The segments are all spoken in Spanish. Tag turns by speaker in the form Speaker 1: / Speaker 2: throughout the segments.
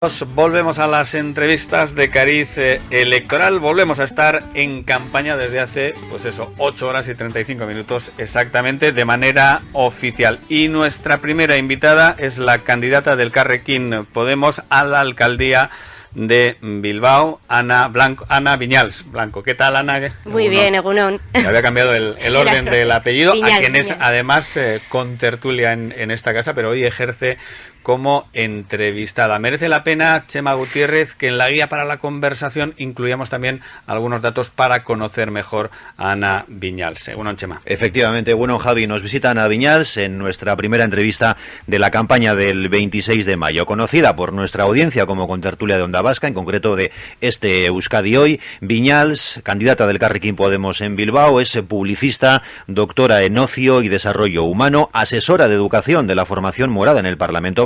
Speaker 1: Volvemos a las entrevistas de cariz eh, electoral. Volvemos a estar en campaña desde hace, pues eso, 8 horas y 35 minutos exactamente de manera oficial. Y nuestra primera invitada es la candidata del Carrequín Podemos a la alcaldía de Bilbao, Ana Blanco, Ana Viñals Blanco. ¿Qué tal, Ana?
Speaker 2: Muy bien, Egunon.
Speaker 1: Había cambiado el, orden del apellido, a quien es además eh, con tertulia en, en, esta casa, pero hoy ejerce como entrevistada. Merece la pena, Chema Gutiérrez, que en la guía para la conversación incluyamos también algunos datos para conocer mejor a Ana Viñals. Bueno, Chema.
Speaker 3: Efectivamente, bueno, Javi, nos visita Ana Viñals en nuestra primera entrevista de la campaña del 26 de mayo, conocida por nuestra audiencia como contertulia de Onda Vasca, en concreto de este Euskadi Hoy. Viñals, candidata del Carrequín Podemos en Bilbao, es publicista, doctora en ocio y desarrollo humano, asesora de educación de la formación morada en el Parlamento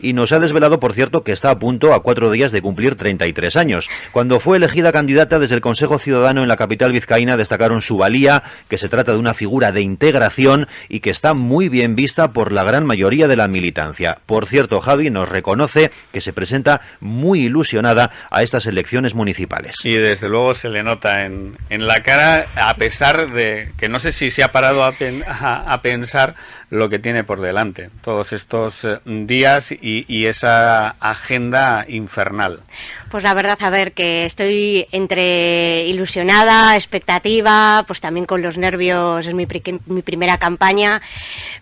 Speaker 3: Y nos ha desvelado, por cierto, que está a punto a cuatro días de cumplir 33 años. Cuando fue elegida candidata desde el Consejo Ciudadano en la capital vizcaína destacaron su valía, que se trata de una figura de integración y que está muy bien vista por la gran mayoría de la militancia. Por cierto, Javi nos reconoce que se presenta muy ilusionada a estas elecciones municipales.
Speaker 1: Y desde luego se le nota en, la cara, a pesar de que no sé si se ha parado a, a pensar lo que tiene por delante, todos estos eh, días y, y esa agenda infernal.
Speaker 2: Pues la verdad, a ver, que estoy entre ilusionada, expectativa, pues también con los nervios, es mi, mi primera campaña,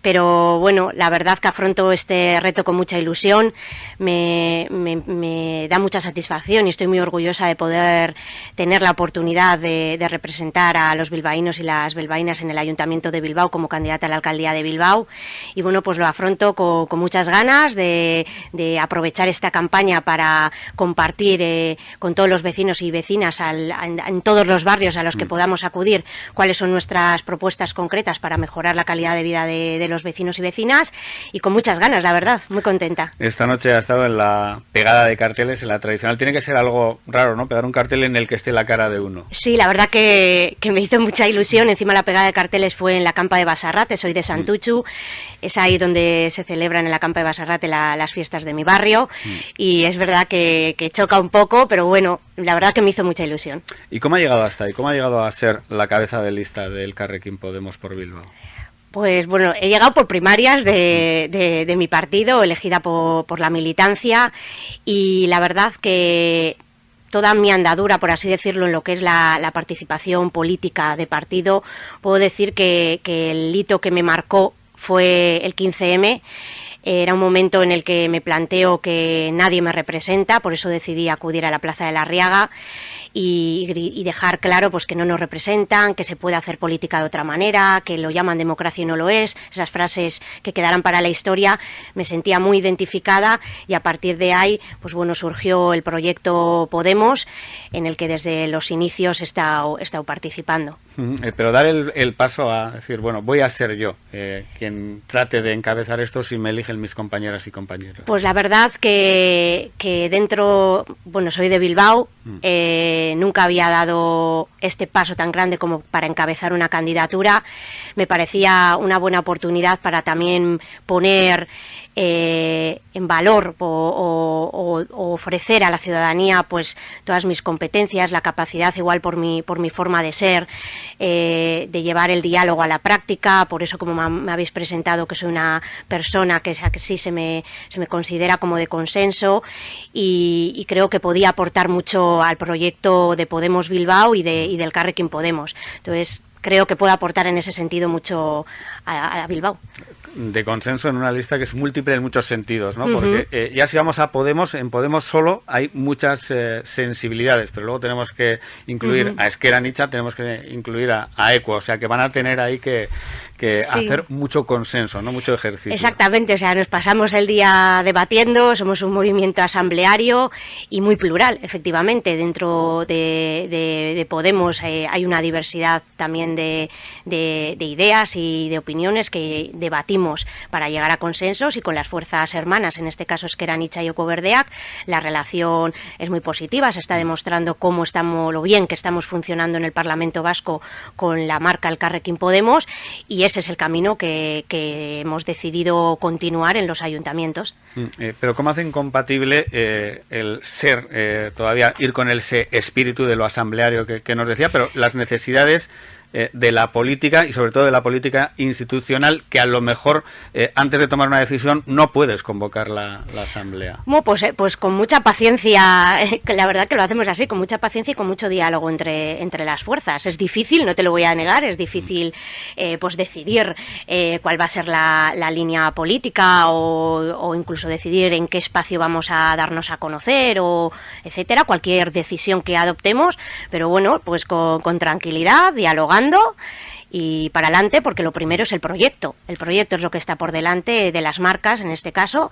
Speaker 2: pero bueno, la verdad que afronto este reto con mucha ilusión, me, me, da mucha satisfacción y estoy muy orgullosa de poder tener la oportunidad de, representar a los bilbaínos y las bilbaínas en el Ayuntamiento de Bilbao como candidata a la alcaldía de Bilbao. Y bueno, pues lo afronto con, muchas ganas de, de aprovechar esta campaña para compartir eh, con todos los vecinos y vecinas en, todos los barrios a los que mm. podamos acudir cuáles son nuestras propuestas concretas para mejorar la calidad de vida de, los vecinos y vecinas y con muchas ganas, la verdad, muy contenta.
Speaker 1: Esta noche ha estado en la pegada de carteles, en la tradicional. Tiene que ser algo raro, ¿no? Pegar un cartel en el que esté la cara de uno.
Speaker 2: Sí, la verdad que, me hizo mucha ilusión. Encima la pegada de carteles fue en la campa de Basarrate, soy de mm. Santuchu. Es ahí donde se celebran en la campa de Basarrate las fiestas de mi barrio. Mm. Y es verdad que, que choca un un poco, pero bueno, la verdad que me hizo mucha ilusión.
Speaker 1: ¿Y cómo ha llegado hasta ahí? ¿Cómo ha llegado a ser la cabeza de lista del Carrequín Podemos por Bilbao?
Speaker 2: Pues bueno, he llegado por primarias de, mi partido, elegida por, la militancia, y la verdad que toda mi andadura, por así decirlo, en lo que es la, participación política de partido, puedo decir que, que el hito que me marcó fue el 15M era un momento en el que me planteo que nadie me representa, por eso decidí acudir a la Plaza de la Riaga y, dejar claro pues que no nos representan, que se puede hacer política de otra manera, que lo llaman democracia y no lo es, esas frases que quedarán para la historia, me sentía muy identificada y a partir de ahí pues bueno surgió el proyecto Podemos en el que desde los inicios he estado, participando.
Speaker 1: Eh, pero dar el, paso a decir, bueno, voy a ser yo eh, quien trate de encabezar esto si me eligen mis compañeras y compañeros.
Speaker 2: Pues la verdad que, que dentro, bueno, soy de Bilbao, mm. eh, nunca había dado este paso tan grande como para encabezar una candidatura. Me parecía una buena oportunidad para también poner eh, en valor o, ofrecer a la ciudadanía pues todas mis competencias, la capacidad igual por mi, por mi forma de ser, eh, de llevar el diálogo a la práctica, por eso como me habéis presentado que soy una persona que, que sí se me, se me considera como de consenso y, creo que podía aportar mucho al proyecto de Podemos Bilbao y, de, y del Carrequín Podemos. Entonces creo que puedo aportar en ese sentido mucho a Bilbao
Speaker 1: de consenso en una lista que es múltiple en muchos sentidos, ¿no? Porque eh, ya si vamos a Podemos, en Podemos solo hay muchas eh, sensibilidades, pero luego tenemos que incluir a Esquera Nicha, tenemos que incluir a, a Equo, o sea que van a tener ahí que, que hacer mucho consenso, no mucho ejercicio.
Speaker 2: Exactamente, o sea, nos pasamos el día debatiendo, somos un movimiento asambleario y muy plural, efectivamente. Dentro de, Podemos eh, hay una diversidad también de, de ideas y de opiniones que debatimos para llegar a consensos y con las fuerzas hermanas, en este caso es que eran Icha y Ocoverdeac, la relación es muy positiva, se está demostrando cómo estamos, lo bien que estamos funcionando en el Parlamento Vasco con la marca El Carrequín Podemos y ese es el camino que, hemos decidido continuar en los ayuntamientos.
Speaker 1: Mm, eh, pero ¿cómo hacen compatible eh, el ser, eh, todavía ir con el espíritu de lo asambleario que nos decía, pero las necesidades eh, de la política y sobre todo de la política institucional que a lo mejor eh, antes de tomar una decisión no puedes convocar la, asamblea.
Speaker 2: Pues, eh, pues con mucha paciencia, la verdad que lo hacemos así, con mucha paciencia y con mucho diálogo entre, entre las fuerzas. Es difícil, no te lo voy a negar, es difícil pues decidir cuál va a ser la, línea política o, incluso decidir en qué espacio vamos a darnos a conocer o etcétera, cualquier decisión que adoptemos, pero bueno, pues con, con tranquilidad, dialogando y para adelante porque lo primero es el proyecto. El proyecto es lo que está por delante de las marcas en este caso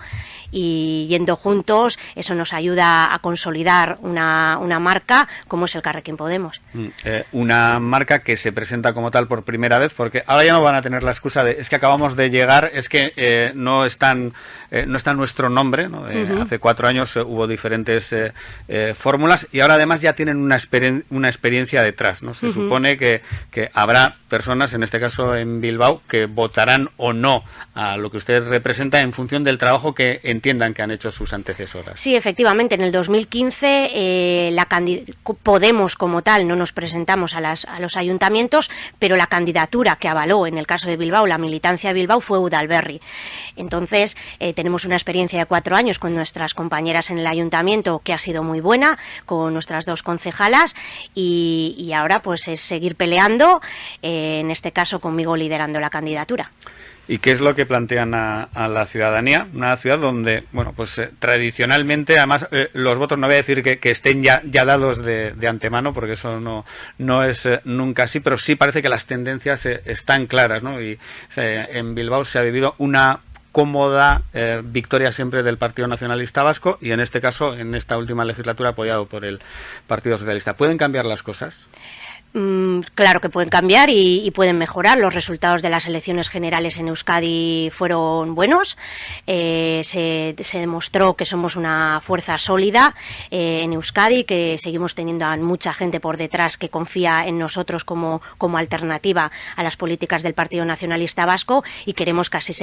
Speaker 2: y yendo juntos eso nos ayuda a consolidar una, una marca como es el Carrequín Podemos.
Speaker 1: Mm, eh, una marca que se presenta como tal por primera vez porque ahora ya no van a tener la excusa de es que acabamos de llegar, es que eh, no, están, eh, no está nuestro nombre. Hace cuatro años hubo diferentes fórmulas y ahora además ya tienen una, una experiencia detrás. ¿no? Se supone que, que habrá personas, en este caso en Bilbao, que votarán o no a lo que usted representa en función del trabajo que entiendan que han hecho sus antecesoras.
Speaker 2: Sí, efectivamente, en el 2015 eh, la Podemos como tal no nos presentamos a, las, a los ayuntamientos, pero la candidatura que avaló en el caso de Bilbao, la militancia de Bilbao, fue Udalberri. Entonces, eh, tenemos una experiencia de cuatro años con nuestras compañeras en el ayuntamiento que ha sido muy buena, con nuestras dos concejalas, y, ahora pues es seguir peleando. Eh, en este caso conmigo liderando la candidatura.
Speaker 1: ¿Y qué es lo que plantean a, la ciudadanía? Una ciudad donde, bueno, pues eh, tradicionalmente, además, eh, los votos no voy a decir que, estén ya, ya dados de, antemano, porque eso no, no es eh, nunca así, pero sí parece que las tendencias están claras, ¿no? Y en Bilbao se ha vivido una cómoda victoria siempre del Partido Nacionalista Vasco y en este caso, en esta última legislatura, apoyado por el Partido Socialista. ¿Pueden cambiar las cosas?
Speaker 2: Mm, claro que pueden cambiar y, pueden mejorar. Los resultados de las elecciones generales en Euskadi fueron buenos. Eh, se, demostró que somos una fuerza sólida eh, en Euskadi, que seguimos teniendo a mucha gente por detrás que confía en nosotros como, como alternativa a las políticas del Partido Nacionalista Vasco y queremos que así,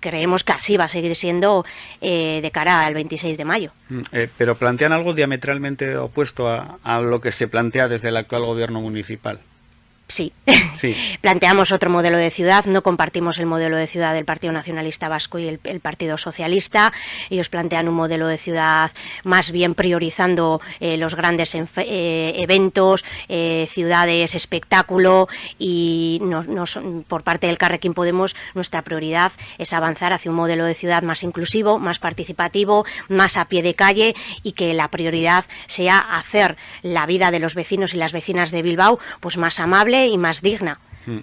Speaker 2: creemos que así va a seguir siendo eh, de cara al 26 de mayo.
Speaker 1: Mm, pero plantean algo diametralmente opuesto a, a lo que se plantea desde el actual gobierno municipal municipal.
Speaker 2: Sí. Planteamos otro modelo de ciudad, no compartimos el modelo de ciudad del Partido Nacionalista Vasco y el, Partido Socialista. Ellos plantean un modelo de ciudad más bien priorizando eh, los grandes eh, eventos, eh, ciudades, espectáculo y por parte del Carrequín Podemos nuestra prioridad es avanzar hacia un modelo de ciudad más inclusivo, más participativo, más a pie de calle y que la prioridad sea hacer la vida de los vecinos y las vecinas de Bilbao pues más amable y más digna.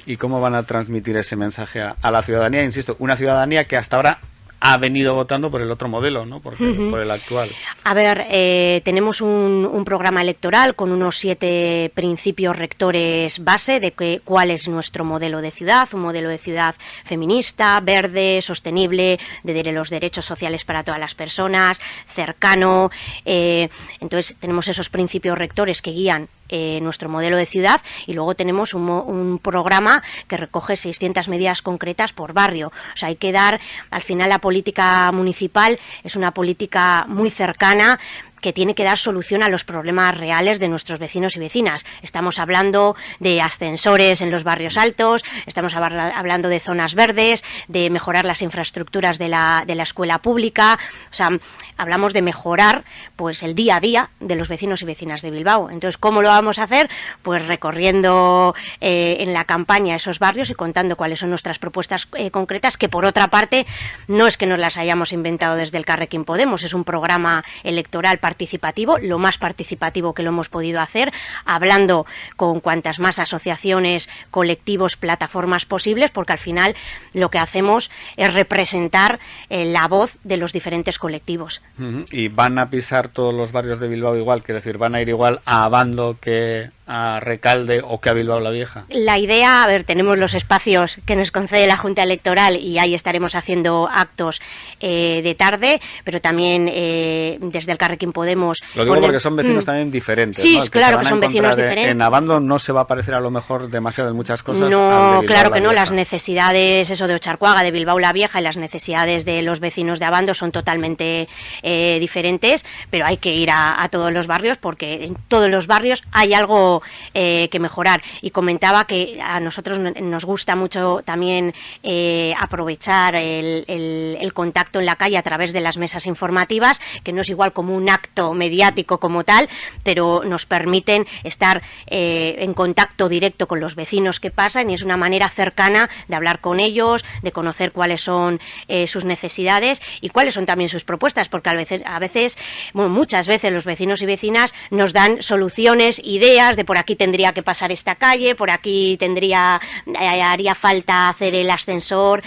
Speaker 1: ¿Y cómo van a transmitir ese mensaje a, la ciudadanía? Insisto, una ciudadanía que hasta ahora ha venido votando por el otro modelo, ¿no? por, por el actual.
Speaker 2: A ver, eh, tenemos un, un, programa electoral con unos siete principios rectores base de que, cuál es nuestro modelo de ciudad, un modelo de ciudad feminista, verde, sostenible, de, los derechos sociales para todas las personas, cercano. Eh, entonces, tenemos esos principios rectores que guían eh, nuestro modelo de ciudad y luego tenemos un, un, programa que recoge 600 medidas concretas por barrio. O sea, hay que dar, al final la política municipal es una política muy cercana, que tiene que dar solución a los problemas reales de nuestros vecinos y vecinas. Estamos hablando de ascensores en los barrios altos, estamos hablando de zonas verdes, de mejorar las infraestructuras de la, de la escuela pública, o sea, hablamos de mejorar pues el día a día de los vecinos y vecinas de Bilbao. Entonces, ¿cómo lo vamos a hacer? Pues recorriendo eh, en la campaña esos barrios y contando cuáles son nuestras propuestas eh, concretas, que por otra parte no es que nos las hayamos inventado desde el Carrequín Podemos, es un programa electoral participativo, lo más participativo que lo hemos podido hacer, hablando con cuantas más asociaciones, colectivos, plataformas posibles, porque al final lo que hacemos es representar eh, la voz de los diferentes colectivos.
Speaker 1: Y van a pisar todos los barrios de Bilbao igual, quiero decir, van a ir igual a Abando que a Recalde o que a Bilbao la Vieja?
Speaker 2: La idea, a ver, tenemos los espacios que nos concede la Junta Electoral y ahí estaremos haciendo actos eh, de tarde, pero también eh, desde el Carrequín Podemos...
Speaker 1: Lo digo porque son vecinos mm. también diferentes.
Speaker 2: Sí, claro que, son vecinos diferentes.
Speaker 1: En Abando no se va a parecer a lo mejor demasiado en muchas cosas.
Speaker 2: No, claro que no. Las necesidades, eso de Ocharcuaga, de Bilbao la Vieja y las necesidades de los vecinos de Abando son totalmente eh, diferentes, pero hay que ir a, todos los barrios porque en todos los barrios hay algo eh, que mejorar. Y comentaba que a nosotros nos gusta mucho también eh, aprovechar el, contacto en la calle a través de las mesas informativas, que no es igual como un acto mediático como tal, pero nos permiten estar en contacto directo con los vecinos que pasan y es una manera cercana de hablar con ellos, de conocer cuáles son sus necesidades y cuáles son también sus propuestas, porque a veces, a veces muchas veces los vecinos y vecinas nos dan soluciones, ideas de por aquí tendría que pasar esta calle, por aquí tendría, eh, haría falta hacer el ascensor,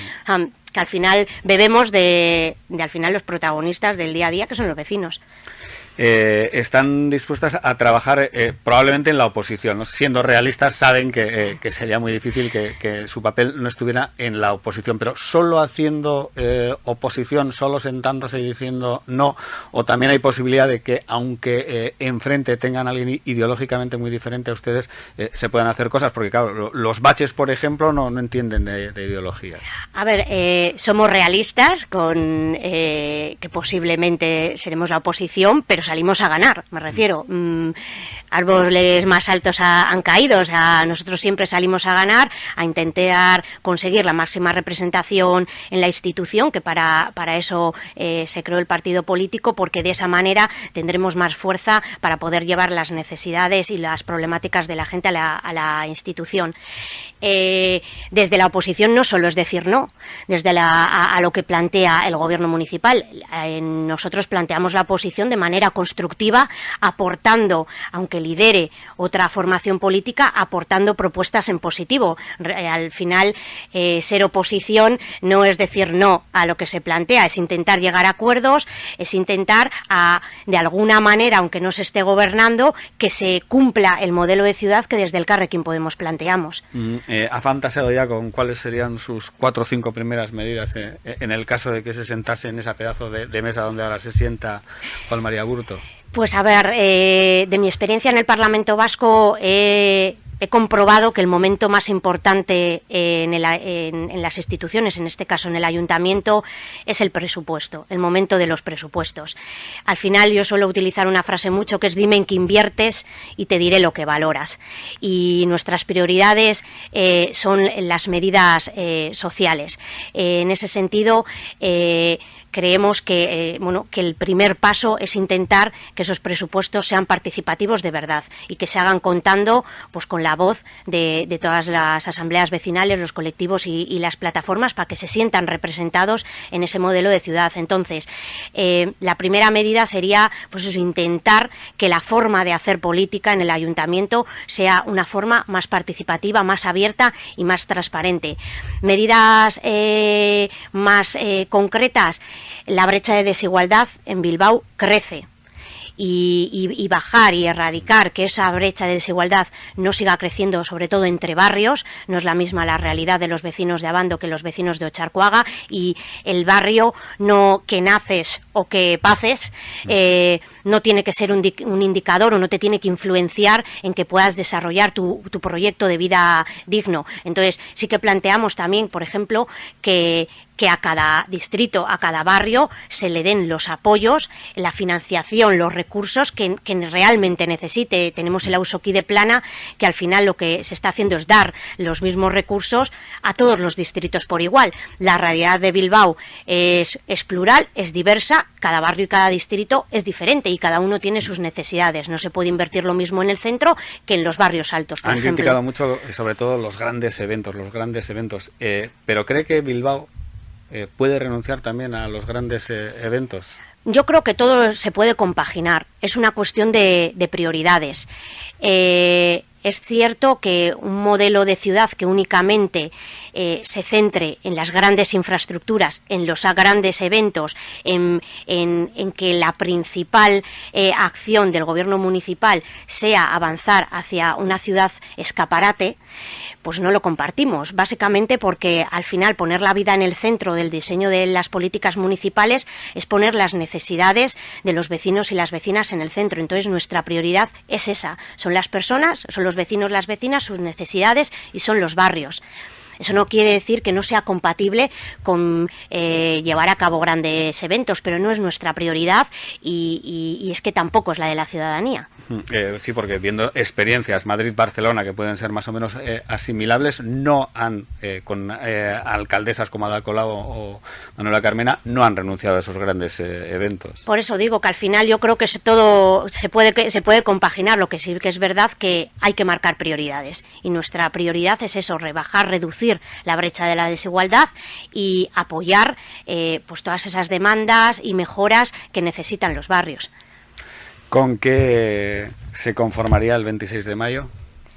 Speaker 2: que al final bebemos de, de al final los protagonistas del día a día, que son los vecinos.
Speaker 1: Eh, están dispuestas a trabajar eh, probablemente en la oposición. Siendo realistas, saben que, eh, sería muy difícil que, su papel no estuviera en la oposición, pero solo haciendo oposición, solo sentándose y diciendo no, o también hay posibilidad de que, aunque enfrente tengan a alguien ideológicamente muy diferente a ustedes, se puedan hacer cosas, porque claro, los baches, por ejemplo, no, entienden de, de, ideologías.
Speaker 2: A ver, somos realistas con que posiblemente seremos la oposición, pero salimos a ganar, me refiero. Mm, árboles más altos han caído, o sea, nosotros siempre salimos a ganar, a intentar conseguir la máxima representación en la institución, que para, para eso eh, se creó el partido político, porque de esa manera tendremos más fuerza para poder llevar las necesidades y las problemáticas de la gente a la, a la institución. Eh, desde la oposición no solo es decir no, desde la, a, lo que plantea el gobierno municipal. Eh, nosotros planteamos la oposición de manera constructiva, aportando, aunque lidere otra formación política, aportando propuestas en positivo. Eh, al final, ser oposición no es decir no a lo que se plantea, es intentar llegar a acuerdos, es intentar, a, de alguna manera, aunque no se esté gobernando, que se cumpla el modelo de ciudad que desde el Carrequín Podemos planteamos.
Speaker 1: Mm, eh, ¿Ha fantaseado ya con cuáles serían sus cuatro o cinco primeras medidas eh, en el caso de que se sentase en ese pedazo de, mesa donde ahora se sienta Juan María Burto?
Speaker 2: Pues a ver, eh, de mi experiencia en el Parlamento Vasco he comprobado que el momento más importante en, las instituciones, en este caso en el ayuntamiento, es el presupuesto, el momento de los presupuestos. Al final yo suelo utilizar una frase mucho que es dime en qué inviertes y te diré lo que valoras. Y nuestras prioridades eh, son las medidas eh, sociales. Eh, en ese sentido, creemos que, eh, bueno, que el primer paso es intentar que esos presupuestos sean participativos de verdad y que se hagan contando pues, con la voz de, todas las asambleas vecinales, los colectivos y, las plataformas para que se sientan representados en ese modelo de ciudad. Entonces, eh, la primera medida sería pues intentar que la forma de hacer política en el ayuntamiento sea una forma más participativa, más abierta y más transparente. Medidas eh, más concretas, la brecha de desigualdad en Bilbao crece y, bajar y erradicar que esa brecha de desigualdad no siga creciendo, sobre todo entre barrios. No es la misma la realidad de los vecinos de Abando que los vecinos de Ocharcuaga y el barrio no que naces o que paces eh, no tiene que ser un, indicador o no te tiene que influenciar en que puedas desarrollar tu, tu proyecto de vida digno. Entonces sí que planteamos también, por ejemplo, que, que a cada distrito, a cada barrio, se le den los apoyos, la financiación, los recursos que, realmente necesite. Tenemos el Ausoquí de Plana, que al final lo que se está haciendo es dar los mismos recursos a todos los distritos por igual. La realidad de Bilbao es, es plural, es diversa, cada barrio y cada distrito es diferente y cada uno tiene sus necesidades. No se puede invertir lo mismo en el centro que en los barrios altos.
Speaker 1: Han criticado mucho, sobre todo, los grandes eventos, los grandes eventos. Eh, pero cree que Bilbao eh, puede renunciar también a los grandes eh, eventos?
Speaker 2: Yo creo que todo se puede compaginar. Es una cuestión de, prioridades. Eh, es cierto que un modelo de ciudad que únicamente se centre en las grandes infraestructuras, en los grandes eventos, en, que la principal eh, acción del gobierno municipal sea avanzar hacia una ciudad escaparate, pues no lo compartimos, básicamente porque al final poner la vida en el centro del diseño de las políticas municipales es poner las necesidades de los vecinos y las vecinas en el centro. Entonces nuestra prioridad es esa, son las personas, son los vecinos, las vecinas, sus necesidades y son los barrios. Eso no quiere decir que no sea compatible con eh, llevar a cabo grandes eventos, pero no es nuestra prioridad y es que tampoco es la de la ciudadanía.
Speaker 1: Eh, sí, porque viendo experiencias Madrid-Barcelona que pueden ser más o menos eh, asimilables, no han, eh, con alcaldesas como Ada Colau o Manuela Carmena, no han renunciado a esos grandes eventos.
Speaker 2: Por eso digo que al final yo creo que se, todo se puede, se puede compaginar, lo que sí que es verdad que hay que marcar prioridades. Y nuestra prioridad es eso, rebajar, reducir la brecha de la desigualdad y apoyar pues todas esas demandas y mejoras que necesitan los barrios.
Speaker 1: ¿Con qué se conformaría el 26 de mayo?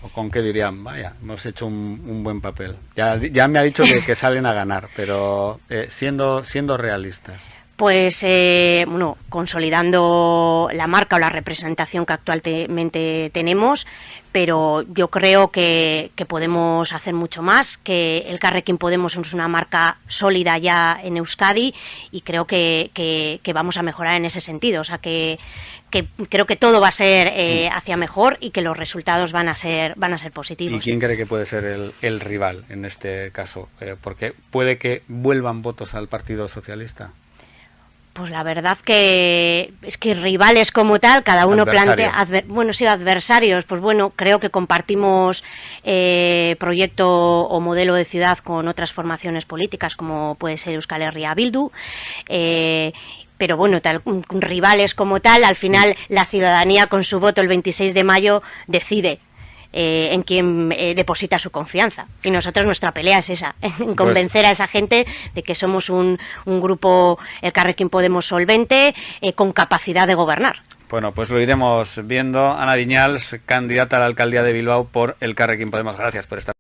Speaker 1: ¿O con qué dirían, vaya, hemos hecho un, buen papel? Ya, ya, me ha dicho que, salen a ganar, pero eh, siendo, siendo realistas
Speaker 2: pues eh, bueno, consolidando la marca o la representación que actualmente tenemos, pero yo creo que, podemos hacer mucho más, que el Carrequín Podemos es una marca sólida ya en Euskadi y creo que, vamos a mejorar en ese sentido, o sea que, creo que todo va a ser eh, mm. hacia mejor y que los resultados van a ser van a ser positivos.
Speaker 1: ¿Y quién cree que puede ser el, rival en este caso? Eh, porque puede que vuelvan votos al Partido Socialista.
Speaker 2: Pues la verdad que es que rivales como tal, cada uno plantea, bueno, sí, adversarios, pues bueno, creo que compartimos eh, proyecto o modelo de ciudad con otras formaciones políticas como puede ser Euskal Herria Bildu. Eh, pero bueno, tal, rivales como tal, al final la ciudadanía con su voto el 26 de mayo decide eh, en quien eh, deposita su confianza. Y nosotros nuestra pelea es esa, en convencer a esa gente de que somos un, un grupo, el Carrequín Podemos solvente, eh, con capacidad de gobernar.
Speaker 1: Bueno, pues lo iremos viendo. Ana Viñals, candidata a la alcaldía de Bilbao por el Carrequín Podemos. Gracias por estar.